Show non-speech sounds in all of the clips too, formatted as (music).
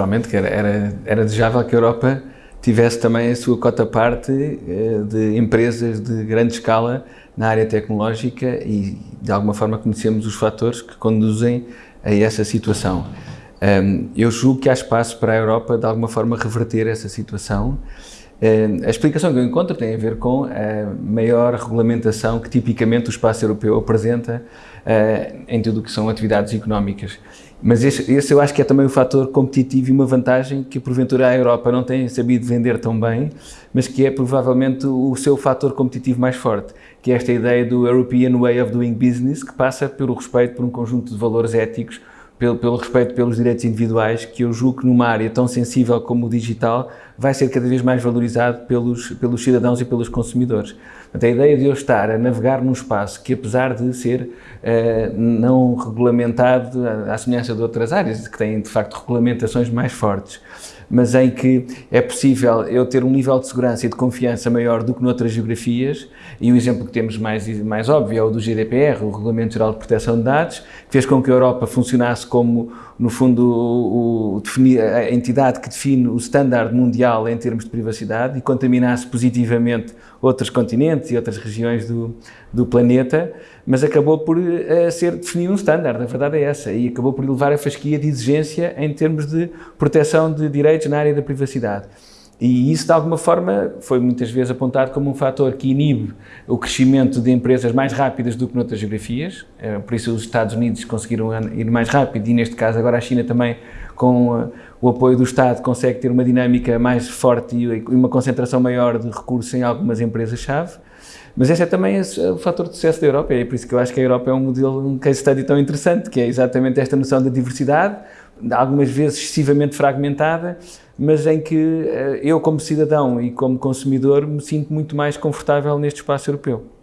naturalmente que era, era, era desejável que a Europa tivesse também a sua cota parte eh, de empresas de grande escala na área tecnológica e de alguma forma conhecemos os fatores que conduzem a essa situação. Eu julgo que há espaço para a Europa de alguma forma reverter essa situação a explicação que eu encontro tem a ver com a maior regulamentação que tipicamente o espaço europeu apresenta uh, em tudo o que são atividades económicas. Mas esse, esse, eu acho que é também um fator competitivo e uma vantagem que porventura a Europa não tem sabido vender tão bem, mas que é provavelmente o seu fator competitivo mais forte, que é esta ideia do European Way of Doing Business, que passa pelo respeito por um conjunto de valores éticos pelo, pelo, respeito pelos direitos individuais, que eu julgo que numa área tão sensível como o digital vai ser cada vez mais valorizado pelos, pelos cidadãos e pelos consumidores. Portanto, a ideia de eu estar a navegar num espaço que, apesar de ser uh, não regulamentado, à semelhança de outras áreas, que têm de facto regulamentações mais fortes, mas em que é possível eu ter um nível de segurança e de confiança maior do que noutras geografias, e o exemplo que temos mais, mais óbvio é o do GDPR, o Regulamento Geral de Proteção de Dados, que fez com que a Europa funcionasse como, no fundo, o, a entidade que define o standard mundial em termos de privacidade e contaminasse positivamente outros continentes e outras regiões do, do planeta, mas acabou por uh, ser definir um standard, a verdade é essa, e acabou por levar a fasquia de exigência em termos de proteção de direitos na área da privacidade. E isso, de alguma forma, foi muitas vezes apontado como um fator que inibe o crescimento de empresas mais rápidas do que noutras geografias, eh, por isso os Estados Unidos conseguiram ir mais rápido e, neste caso, agora a China também, com eh, o apoio do Estado, consegue ter uma dinâmica mais forte e uma concentração maior de recursos em algumas empresas-chave. Mas esse é também o fator de sucesso da Europa, e é por isso que eu acho que a Europa é um modelo, um case study tão interessante, que é exatamente esta noção da diversidade, algumas vezes excessivamente fragmentada, mas em que eh, eu, como cidadão e como consumidor, me sinto muito mais confortável neste espaço europeu.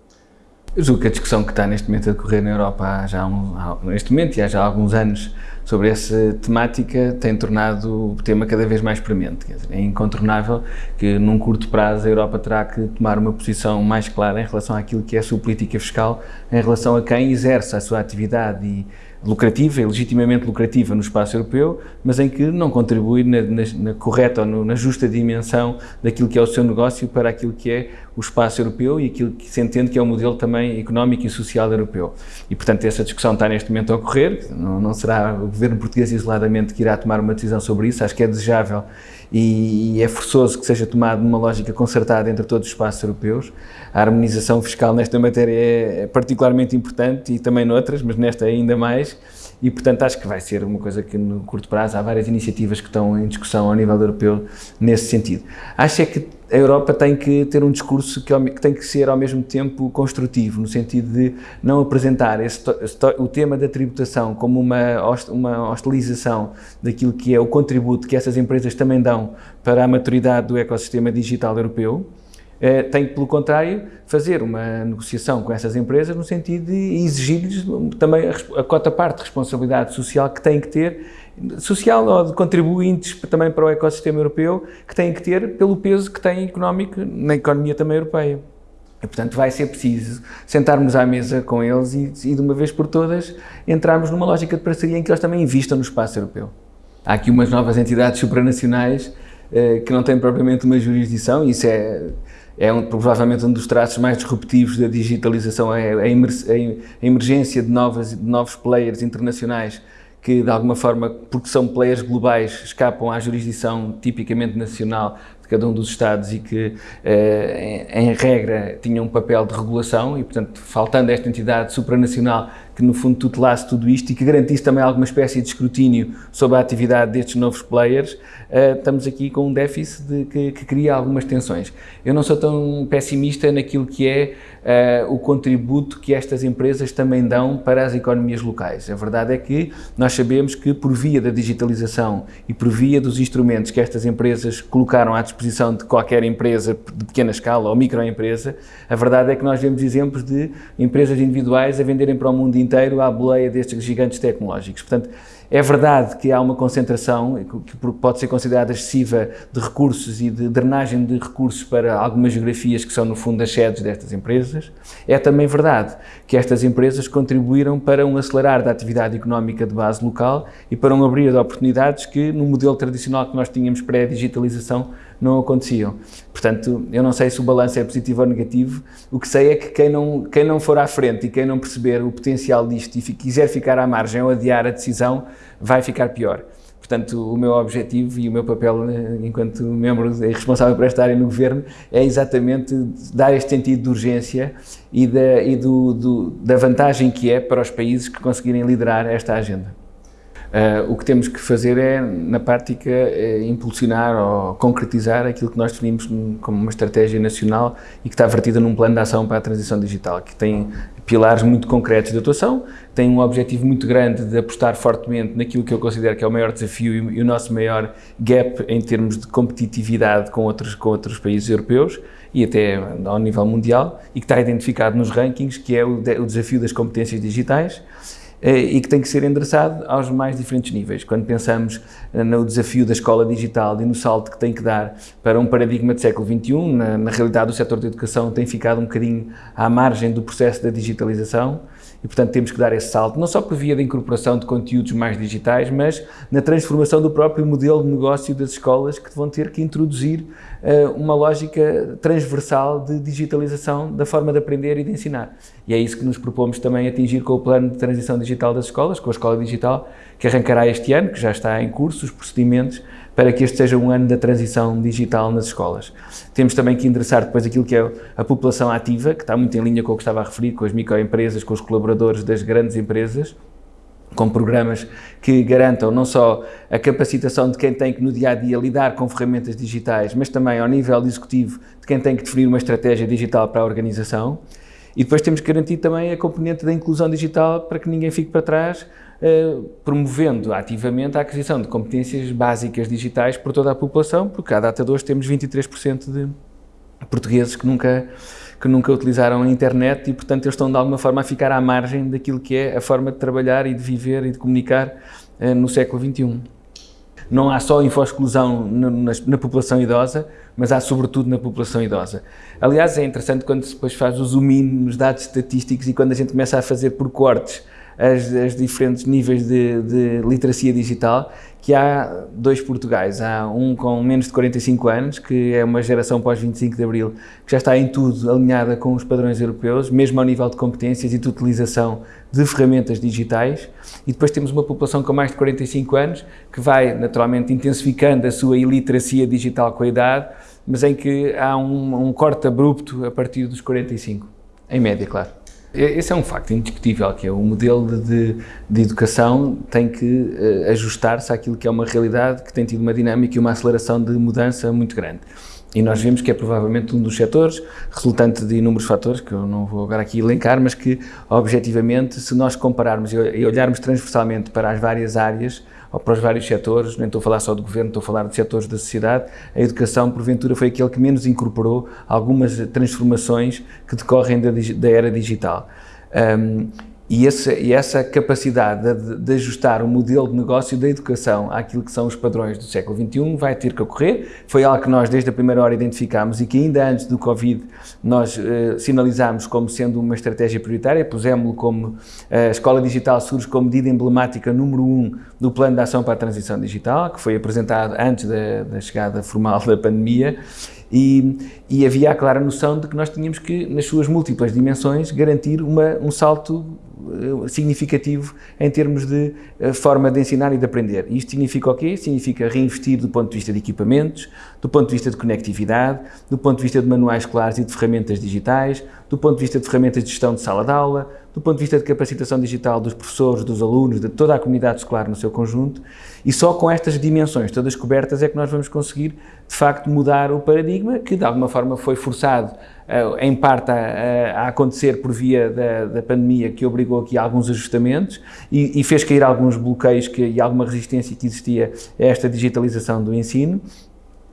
Eu julgo que a discussão que está neste momento a decorrer na Europa há já um, há, neste momento e há já alguns anos sobre essa temática tem tornado o tema cada vez mais premente. Dizer, é incontornável que num curto prazo a Europa terá que tomar uma posição mais clara em relação àquilo que é a sua política fiscal, em relação a quem exerce a sua atividade e lucrativa e legitimamente lucrativa no espaço europeu, mas em que não contribui na, na, na correta ou no, na justa dimensão daquilo que é o seu negócio para aquilo que é o espaço europeu e aquilo que se entende que é o modelo também económico e social europeu. E, portanto, essa discussão está neste momento a ocorrer, não, não será o governo português isoladamente que irá tomar uma decisão sobre isso, acho que é desejável e, é forçoso que seja tomado numa lógica concertada entre todos os espaços europeus. A harmonização fiscal nesta matéria é, é particularmente importante e também noutras, mas nesta ainda mais e, portanto, acho que vai ser uma coisa que no curto prazo há várias iniciativas que estão em discussão ao nível europeu nesse sentido. Acho é que a Europa tem que ter um discurso que, que, tem que ser ao mesmo tempo construtivo, no sentido de não apresentar o tema da tributação como uma, uma hostilização daquilo que é o contributo que essas empresas também dão para a maturidade do ecossistema digital europeu, tem que, pelo contrário, fazer uma negociação com essas empresas no sentido de exigir-lhes também a, a cota parte de responsabilidade social que têm que ter, social ou de contribuintes também para o ecossistema europeu, que têm que ter pelo peso que têm económico na economia também europeia. E, portanto, vai ser preciso sentarmos à mesa com eles e, e, de uma vez por todas, entrarmos numa lógica de parceria em que eles também investam no espaço europeu. Há aqui umas novas entidades supranacionais eh, que não têm propriamente uma jurisdição, isso é é um, provavelmente um dos traços mais disruptivos da digitalização, é a, emergência de, novas, de novos players internacionais que de alguma forma, porque são players globais, escapam à jurisdição tipicamente nacional de cada um dos Estados e que, eh, em, regra, tinham um papel de regulação e, portanto, faltando esta entidade supranacional que no fundo tutelasse tudo isto e que garantisse também alguma espécie de escrutínio sobre a atividade destes novos players, uh, estamos aqui com um déficit de, que, que, cria algumas tensões. Eu não sou tão pessimista naquilo que é uh, o contributo que estas empresas também dão para as economias locais. A verdade é que nós sabemos que por via da digitalização e por via dos instrumentos que estas empresas colocaram à disposição disposição de qualquer empresa de pequena escala ou microempresa, a verdade é que nós vemos exemplos de empresas individuais a venderem para o mundo inteiro à boleia destes gigantes tecnológicos. Portanto, é verdade que há uma concentração que pode ser considerada excessiva de recursos e de drenagem de recursos para algumas geografias que são, no fundo, as sedes destas empresas. É também verdade que estas empresas contribuíram para um acelerar da atividade económica de base local e para um abrir de oportunidades que, no modelo tradicional que nós tínhamos pré-digitalização, não aconteciam. Portanto, eu não sei se o balanço é positivo ou negativo, o que sei é que quem não, quem não for à frente e quem não perceber o potencial disto e quiser ficar à margem ou adiar a decisão, vai ficar pior. Portanto, o meu objetivo e o meu papel eh, enquanto membro responsável por esta área no Governo é exatamente dar este sentido de urgência e da, e do, do, da vantagem que é para os países que conseguirem liderar esta agenda. Uh, o que temos que fazer é, na prática, é impulsionar ou concretizar aquilo que nós definimos como uma estratégia nacional e que está vertida num plano de ação para a transição digital, que tem pilares muito concretos de atuação, tem um objetivo muito grande de apostar fortemente naquilo que eu considero que é o maior desafio e o nosso maior gap em termos de competitividade com outros, com outros países europeus e até ao nível mundial, e que está identificado nos rankings, que é o, o desafio das competências digitais, e que tem que ser endereçado aos mais diferentes níveis. Quando pensamos eh, no desafio da escola digital e no salto que tem que dar para um paradigma do século XXI, na, na realidade o setor da educação tem ficado um bocadinho à margem do processo da digitalização, e, portanto, temos que dar esse salto, não só por via da incorporação de conteúdos mais digitais, mas na transformação do próprio modelo de negócio das escolas, que vão ter que introduzir uh, uma lógica transversal de digitalização da forma de aprender e de ensinar. E é isso que nos propomos também atingir com o plano de transição digital das escolas, com a Escola Digital, que arrancará este ano, que já está em curso, os procedimentos, para que este seja um ano da transição digital nas escolas. Temos também que endereçar depois aquilo que é a população ativa, que está muito em linha com o que estava a referir, com as microempresas, com os colaboradores das grandes empresas, com programas que garantam não só a capacitação de quem tem que no dia a dia lidar com ferramentas digitais, mas também ao nível executivo de quem tem que definir uma estratégia digital para a organização. E depois temos que garantir também a componente da inclusão digital para que ninguém fique para trás, eh, promovendo ativamente a aquisição de competências básicas digitais por toda a população, porque à data de hoje temos 23% de portugueses que nunca, que nunca utilizaram a internet e, portanto, eles estão de alguma forma a ficar à margem daquilo que é a forma de trabalhar e de viver e de comunicar uh, no século XXI. Não há só info-exclusão na, na, na, população idosa, mas há sobretudo na população idosa. Aliás, é interessante quando se depois faz o zoom in nos dados estatísticos e quando a gente começa a fazer por cortes as, as diferentes níveis de, de, literacia digital, que há dois Portugais. Há um com menos de 45 anos, que é uma geração pós-25 de Abril, que já está em tudo alinhada com os padrões europeus, mesmo ao nível de competências e de utilização de ferramentas digitais. E depois temos uma população com mais de 45 anos, que vai naturalmente intensificando a sua iliteracia digital com a idade, mas em que há um, um corte abrupto a partir dos 45, em média, claro. Esse é um facto indiscutível, que é o modelo de, de educação tem que uh, ajustar-se àquilo que é uma realidade que tem tido uma dinâmica e uma aceleração de mudança muito grande. E nós vemos que é provavelmente um dos setores, resultante de inúmeros fatores, que eu não vou agora aqui elencar, mas que, objetivamente, se nós compararmos e olharmos transversalmente para as várias áreas, ou para os vários setores, nem estou a falar só do governo, estou a falar de setores da sociedade, a educação, porventura, foi aquele que menos incorporou algumas transformações que decorrem da, da era digital. Um, e, e, essa capacidade de, de, ajustar o modelo de negócio da educação àquilo que são os padrões do século XXI vai ter que ocorrer. Foi algo que nós desde a primeira hora identificámos e que ainda antes do Covid nós eh, sinalizámos como sendo uma estratégia prioritária, pusemos-lo como eh, a Escola Digital surge como medida emblemática número um do Plano de Ação para a Transição Digital, que foi apresentado antes da, da chegada formal da pandemia e, e, havia a clara noção de que nós tínhamos que, nas suas múltiplas dimensões, garantir uma, um salto significativo em termos de eh, forma de ensinar e de aprender. Isto significa o quê? Significa reinvestir do ponto de vista de equipamentos, do ponto de vista de conectividade, do ponto de vista de manuais claros e de ferramentas digitais, do ponto de vista de ferramentas de gestão de sala de aula, do ponto de vista de capacitação digital dos professores, dos alunos, de toda a comunidade escolar no seu conjunto, e só com estas dimensões todas cobertas é que nós vamos conseguir, de facto, mudar o paradigma que, de alguma forma, foi forçado uh, em parte a, a, acontecer por via da, da, pandemia, que obrigou aqui a alguns ajustamentos e, e fez cair alguns bloqueios que, e alguma resistência que existia a esta digitalização do ensino,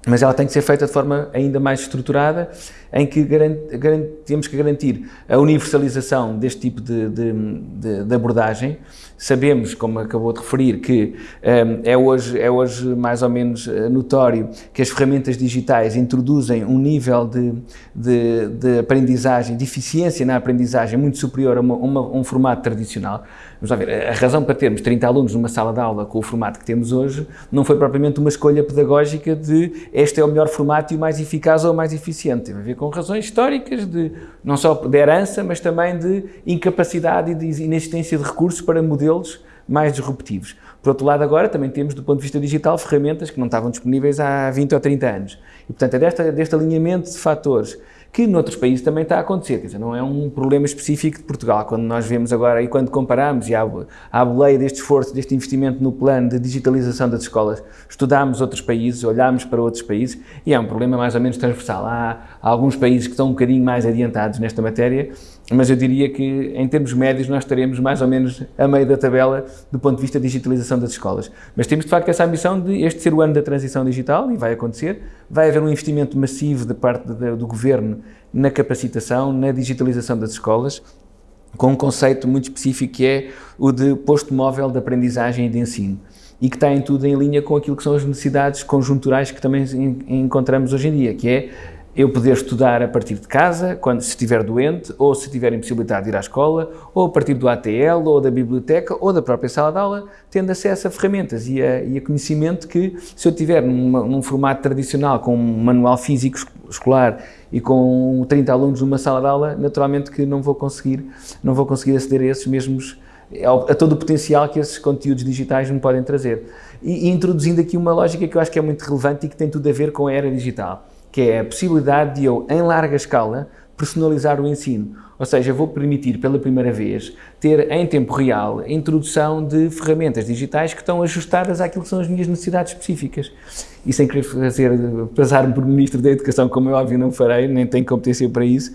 mas ela tem que ser feita de forma ainda mais estruturada, em que garante, garante, temos que garantir a universalização deste tipo de, de, de, de abordagem. Sabemos, como acabou de referir, que um, é, hoje, é hoje mais ou menos eh, notório que as ferramentas digitais introduzem um nível de, de, aprendizagem, de eficiência na aprendizagem muito superior a uma, uma, um formato tradicional. Vamos ver, a razão para termos 30 alunos numa sala de aula com o formato que temos hoje não foi propriamente uma escolha pedagógica de este é o melhor formato e o mais eficaz ou o mais eficiente. Tem a ver com razões históricas, de, não só de herança, mas também de incapacidade e de inexistência de recursos para modelos mais disruptivos. Por outro lado, agora também temos, do ponto de vista digital, ferramentas que não estavam disponíveis há 20 ou 30 anos. E, portanto, é desta, deste alinhamento de fatores que noutros países também está a acontecer, quer dizer, não é um problema específico de Portugal, quando nós vemos agora e quando comparamos e à, boleia deste esforço, deste investimento no plano de digitalização das escolas, estudamos outros países, olhamos para outros países e é um problema mais ou menos transversal. Há, há alguns países que estão um bocadinho mais adiantados nesta matéria, mas eu diria que em termos médios nós estaremos mais ou menos a meio da tabela do ponto de vista da digitalização das escolas. Mas temos de facto essa ambição de este ser o ano da transição digital e vai acontecer, vai haver um investimento massivo de parte do governo na capacitação, na digitalização das escolas, com um conceito muito específico que é o de posto móvel de aprendizagem e de ensino e que está em tudo em linha com aquilo que são as necessidades conjunturais que também encontramos hoje em dia, que é eu poder estudar a partir de casa, quando se estiver doente, ou se tiver impossibilidade de ir à escola, ou a partir do ATL, ou da biblioteca, ou da própria sala de aula, tendo acesso a ferramentas e a, e a conhecimento que, se eu tiver numa, num formato tradicional, com um manual físico escolar e com 30 alunos numa sala de aula, naturalmente que não vou conseguir, não vou conseguir aceder a esses mesmos, a todo o potencial que esses conteúdos digitais me podem trazer. E, e introduzindo aqui uma lógica que eu acho que é muito relevante e que tem tudo a ver com a era digital que é a possibilidade de eu, em larga escala, personalizar o ensino. Ou seja, vou permitir pela primeira vez ter em tempo real a introdução de ferramentas digitais que estão ajustadas àquilo que são as minhas necessidades específicas. E sem querer fazer, passar-me por Ministro da Educação, como eu óbvio não farei, nem tenho competência para isso,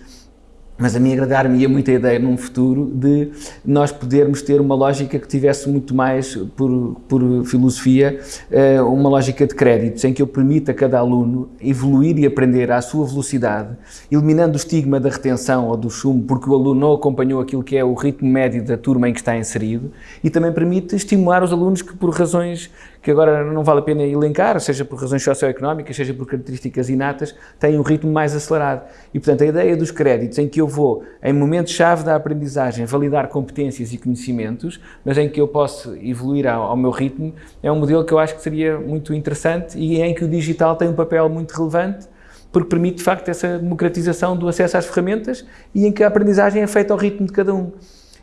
mas a mim agradar-me muita ideia num futuro de nós podermos ter uma lógica que tivesse muito mais, por, por filosofia, eh, uma lógica de créditos, em que eu permita a cada aluno evoluir e aprender à sua velocidade, eliminando o estigma da retenção ou do chumbo, porque o aluno não acompanhou aquilo que é o ritmo médio da turma em que está inserido, e também permite estimular os alunos que, por razões que agora não vale a pena elencar, seja por razões socioeconómicas, seja por características inatas, têm um ritmo mais acelerado. E, portanto, a ideia dos créditos, em que eu vou, em momentos-chave da aprendizagem, validar competências e conhecimentos, mas em que eu posso evoluir ao, ao, meu ritmo, é um modelo que eu acho que seria muito interessante e em que o digital tem um papel muito relevante, porque permite, de facto, essa democratização do acesso às ferramentas e em que a aprendizagem é feita ao ritmo de cada um.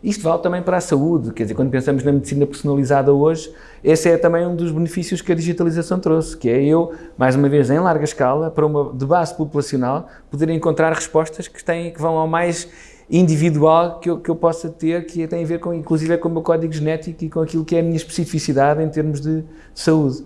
Isto vale também para a saúde, quer dizer, quando pensamos na medicina personalizada hoje, esse é também um dos benefícios que a digitalização trouxe, que é eu, mais uma vez, em larga escala, para uma de base populacional, poder encontrar respostas que, têm, que vão ao mais individual que eu, que eu possa ter, que tem a ver com, inclusive, com o meu código genético e com aquilo que é a minha especificidade em termos de saúde.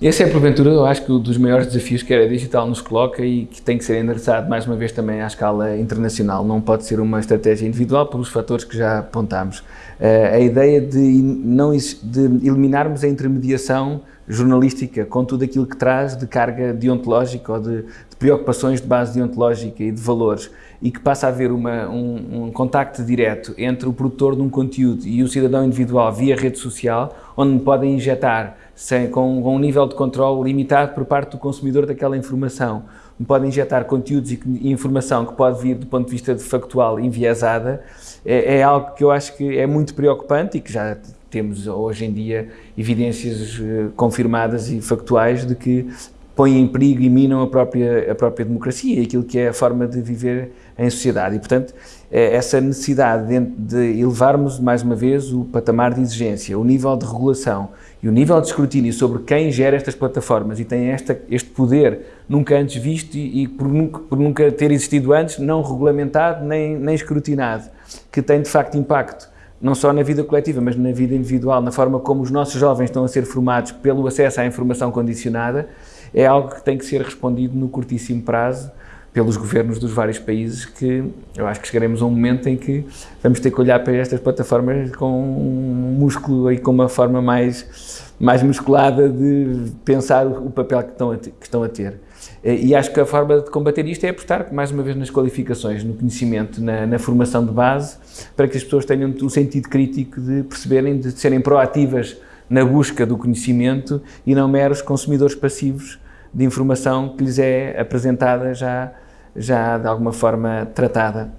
Esse é, porventura, eu acho que um dos maiores desafios que a digital nos coloca e que tem que ser endereçado, mais uma vez, também à escala internacional. Não pode ser uma estratégia individual pelos fatores que já apontámos. Uh, a ideia de, não, de eliminarmos a intermediação jornalística com tudo aquilo que traz de carga deontológica ou de, de preocupações de base deontológica e de valores e que passa a haver uma, um, um contacto direto entre o produtor de um conteúdo e o cidadão individual via rede social, onde podem injetar sem, com, com um nível de controle limitado por parte do consumidor daquela informação. Podem injetar conteúdos e, e informação que pode vir do ponto de vista de factual enviesada, é, é algo que eu acho que é muito preocupante e que já temos hoje em dia evidências uh, confirmadas e factuais de que põem em perigo e minam a própria, a própria democracia e aquilo que é a forma de viver em sociedade. E, portanto, é essa necessidade de, elevarmos, mais uma vez, o patamar de exigência, o nível de regulação e o nível de escrutínio sobre quem gera estas plataformas e tem esta, este poder nunca antes visto e, e por, nunca, por, nunca, ter existido antes, não regulamentado nem, nem escrutinado, que tem de facto impacto não só na vida coletiva, mas na vida individual, na forma como os nossos jovens estão a ser formados pelo acesso à informação condicionada, é algo que tem que ser respondido no curtíssimo prazo pelos governos dos vários países que eu acho que chegaremos a um momento em que vamos ter que olhar para estas plataformas com um músculo e com uma forma mais, mais musculada de pensar o papel que estão a, que estão a ter. Eh, e acho que a forma de combater isto é apostar, mais uma vez, nas qualificações, no conhecimento, na, na formação de base, para que as pessoas tenham o sentido crítico de perceberem, de serem proativas na busca do conhecimento e não meros consumidores passivos de informação que lhes é apresentada já, já de alguma forma tratada.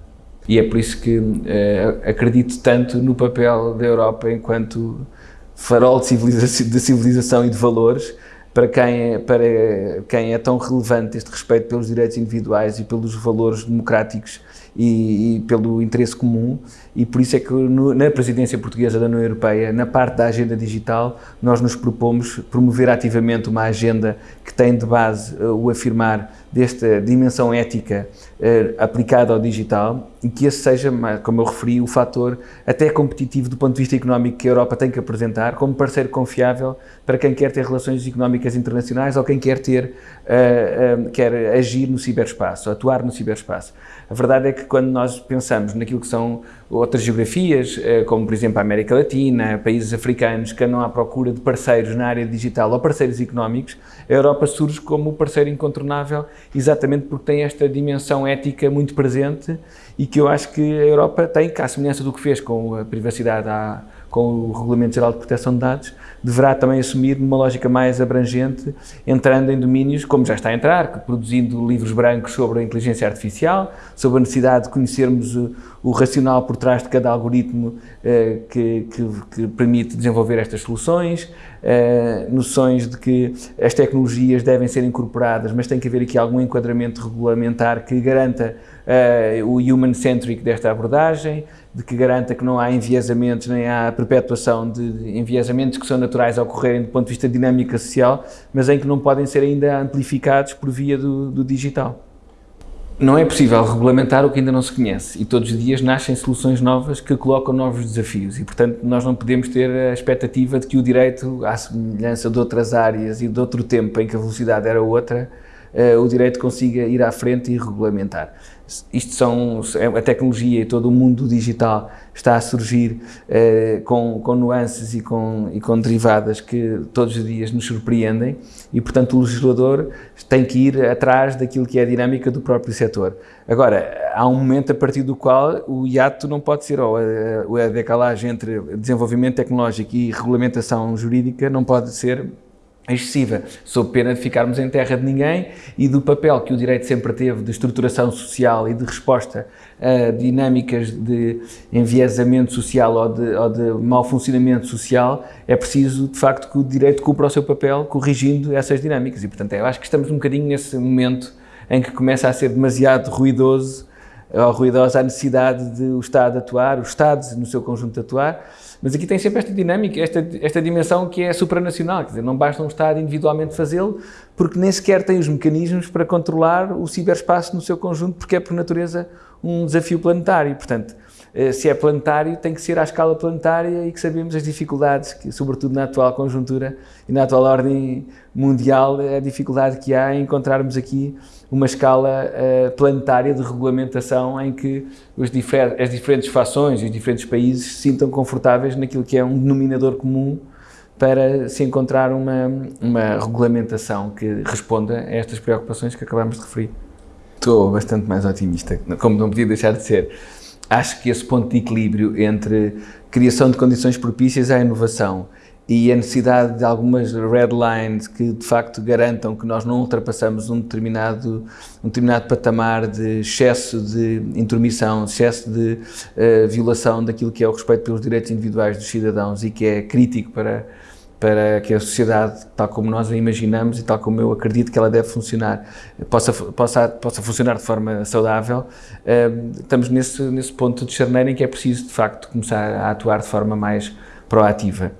E é por isso que eh, acredito tanto no papel da Europa enquanto farol de civilização, de civilização e de valores para quem, é, para quem é tão relevante este respeito pelos direitos individuais e pelos valores democráticos e, e, pelo interesse comum e por isso é que no, na presidência portuguesa da União Europeia, na parte da agenda digital, nós nos propomos promover ativamente uma agenda que tem de base uh, o afirmar desta dimensão ética uh, aplicada ao digital e que esse seja, como eu referi, o fator até competitivo do ponto de vista económico que a Europa tem que apresentar como parceiro confiável para quem quer ter relações económicas internacionais ou quem quer ter, uh, quer agir no ciberespaço, atuar no ciberespaço. A verdade é que quando nós pensamos naquilo que são outras geografias, eh, como por exemplo a América Latina, países africanos que andam à procura de parceiros na área digital ou parceiros económicos, a Europa surge como parceiro incontornável exatamente porque tem esta dimensão ética muito presente e que eu acho que a Europa tem, que à semelhança do que fez com a privacidade, com o Regulamento Geral de Proteção de Dados, deverá também assumir uma lógica mais abrangente, entrando em domínios, como já está a entrar, produzindo livros brancos sobre a inteligência artificial, sobre a necessidade de conhecermos o, o racional por trás de cada algoritmo eh, que, que, que, permite desenvolver estas soluções, eh, noções de que as tecnologias devem ser incorporadas, mas tem que haver aqui algum enquadramento regulamentar que garanta uh, o human-centric desta abordagem, de que garanta que não há enviesamentos nem há perpetuação de enviesamentos que são naturais a ocorrerem do ponto de vista de dinâmica social, mas em que não podem ser ainda amplificados por via do, do digital. Não é possível regulamentar o que ainda não se conhece e todos os dias nascem soluções novas que colocam novos desafios e, portanto, nós não podemos ter a expectativa de que o direito, à semelhança de outras áreas e de outro tempo em que a velocidade era outra, uh, o direito consiga ir à frente e regulamentar. Isto são, é, a tecnologia e todo o mundo digital está a surgir uh, com, com nuances e com, e com derivadas que todos os dias nos surpreendem e, portanto, o legislador tem que ir atrás daquilo que é a dinâmica do próprio setor. Agora, há um momento a partir do qual o hiato não pode ser, ou a, a decalagem entre desenvolvimento tecnológico e regulamentação jurídica não pode ser excessiva, sob pena de ficarmos em terra de ninguém e do papel que o direito sempre teve de estruturação social e de resposta a dinâmicas de enviesamento social ou de, ou de mau funcionamento social, é preciso, de facto, que o direito cumpra o seu papel corrigindo essas dinâmicas. E, portanto, eu acho que estamos um bocadinho nesse momento em que começa a ser demasiado ruidoso ou ruidosa a necessidade de o Estado atuar, os Estados no seu conjunto atuar, mas aqui tem sempre esta dinâmica, esta, esta dimensão que é supranacional, quer dizer, não basta um Estado individualmente fazê-lo, porque nem sequer tem os mecanismos para controlar o ciberespaço no seu conjunto, porque é por natureza um desafio planetário. Portanto, eh, se é planetário, tem que ser à escala planetária e que sabemos as dificuldades, que, sobretudo na atual conjuntura e na atual ordem mundial, a dificuldade que há em encontrarmos aqui uma escala uh, planetária de regulamentação em que difer as diferentes fações e os diferentes países se sintam confortáveis naquilo que é um denominador comum para se encontrar uma, uma regulamentação que responda a estas preocupações que acabamos de referir. Estou bastante mais otimista, como não podia deixar de ser. Acho que esse ponto de equilíbrio entre criação de condições propícias à inovação e a necessidade de algumas red lines que de facto garantam que nós não ultrapassamos um determinado, um determinado patamar de excesso de intromissão, excesso de uh, violação daquilo que é o respeito pelos direitos individuais dos cidadãos e que é crítico para, para que a sociedade, tal como nós a imaginamos e tal como eu acredito que ela deve funcionar, possa, possa, possa funcionar de forma saudável, uh, estamos nesse, nesse ponto de charneira em que é preciso de facto começar a atuar de forma mais proativa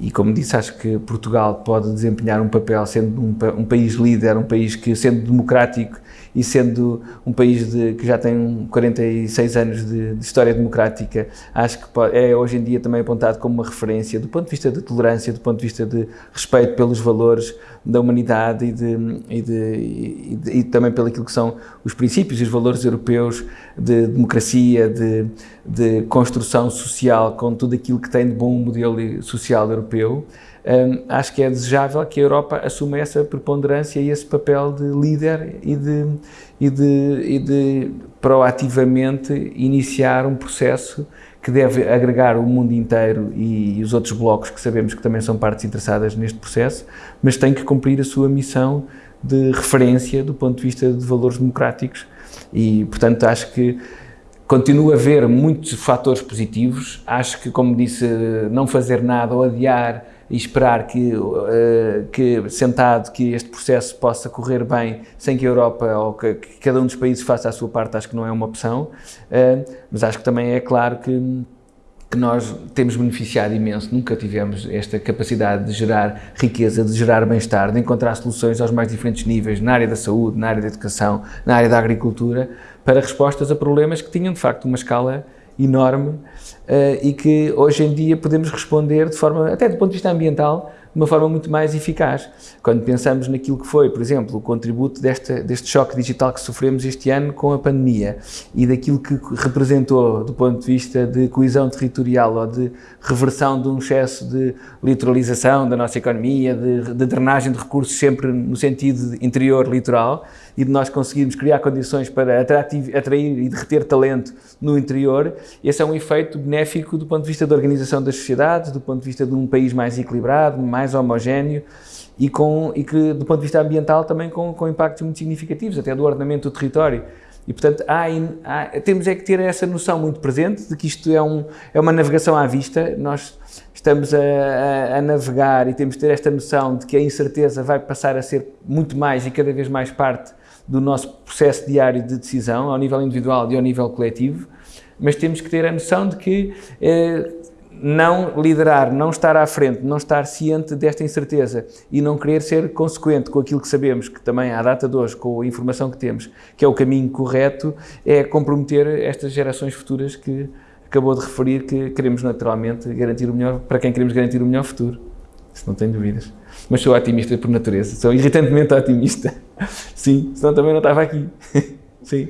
e como disse, acho que Portugal pode desempenhar um papel sendo um, um país líder, um país que, sendo democrático e sendo um país de, que já tem 46 anos de, de história democrática, acho que é hoje em dia também apontado como uma referência do ponto de vista de tolerância, do ponto de vista de respeito pelos valores da humanidade e, de, e, de, e, e também pelo que são os princípios e os valores europeus de democracia, de, de construção social, com tudo aquilo que tem de bom modelo social europeu. Um, acho que é desejável que a Europa assuma essa preponderância e esse papel de líder e de, e de, e de proativamente iniciar um processo que deve agregar o mundo inteiro e, e os outros blocos que sabemos que também são partes interessadas neste processo, mas tem que cumprir a sua missão de referência do ponto de vista de valores democráticos e, portanto, acho que continua a haver muitos fatores positivos. Acho que, como disse, não fazer nada ou adiar e esperar que, uh, que, sentado, que este processo possa correr bem sem que a Europa ou que, que, cada um dos países faça a sua parte, acho que não é uma opção, uh, mas acho que também é claro que, que nós temos beneficiado imenso, nunca tivemos esta capacidade de gerar riqueza, de gerar bem-estar, de encontrar soluções aos mais diferentes níveis, na área da saúde, na área da educação, na área da agricultura, para respostas a problemas que tinham de facto uma escala enorme e que hoje em dia podemos responder de forma, até do ponto de vista ambiental, de uma forma muito mais eficaz. Quando pensamos naquilo que foi, por exemplo, o contributo deste, deste choque digital que sofremos este ano com a pandemia e daquilo que representou do ponto de vista de coesão territorial ou de reversão de um excesso de litoralização da nossa economia, de, de drenagem de recursos sempre no sentido interior litoral e de nós conseguirmos criar condições para atrair, e reter talento no interior, esse é um efeito benéfico do ponto de vista da organização das sociedades, do ponto de vista de um país mais equilibrado, mais homogéneo e, com, e que, do ponto de vista ambiental, também com, com impactos muito significativos, até do ordenamento do território. E, portanto, há, há, temos é que ter essa noção muito presente de que isto é, um, é uma navegação à vista. Nós estamos a, a, a, navegar e temos de ter esta noção de que a incerteza vai passar a ser muito mais e cada vez mais parte do nosso processo diário de decisão, ao nível individual e ao nível coletivo, mas temos que ter a noção de que eh, não liderar, não estar à frente, não estar ciente desta incerteza e não querer ser consequente com aquilo que sabemos, que também à data de hoje, com a informação que temos, que é o caminho correto, é comprometer estas gerações futuras que acabou de referir que queremos naturalmente garantir o melhor, para quem queremos garantir o melhor futuro. Isso não tenho dúvidas. Mas sou otimista por natureza, sou irritantemente otimista. (laughs) Sim, senão também não estava aqui. (laughs) Sim.